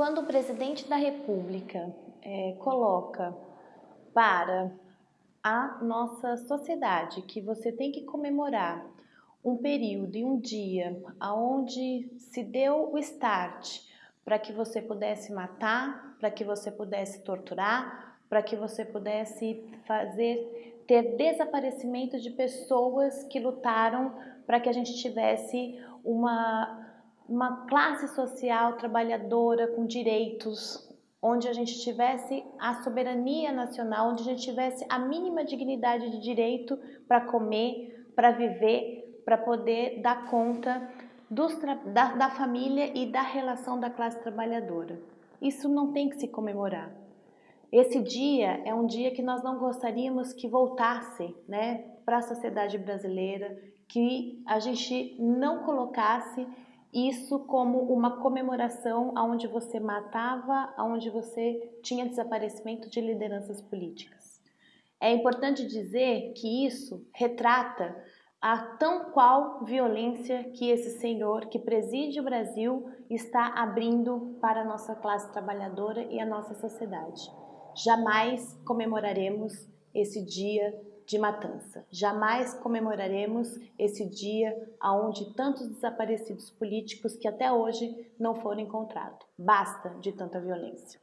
Quando o presidente da República é, coloca para a nossa sociedade que você tem que comemorar um período e um dia onde se deu o start para que você pudesse matar, para que você pudesse torturar, para que você pudesse fazer ter desaparecimento de pessoas que lutaram para que a gente tivesse uma uma classe social trabalhadora com direitos, onde a gente tivesse a soberania nacional, onde a gente tivesse a mínima dignidade de direito para comer, para viver, para poder dar conta da, da família e da relação da classe trabalhadora. Isso não tem que se comemorar. Esse dia é um dia que nós não gostaríamos que voltasse né, para a sociedade brasileira, que a gente não colocasse isso como uma comemoração onde você matava, onde você tinha desaparecimento de lideranças políticas. É importante dizer que isso retrata a tão qual violência que esse senhor que preside o Brasil está abrindo para a nossa classe trabalhadora e a nossa sociedade. Jamais comemoraremos esse dia de matança. Jamais comemoraremos esse dia onde tantos desaparecidos políticos que até hoje não foram encontrados. Basta de tanta violência.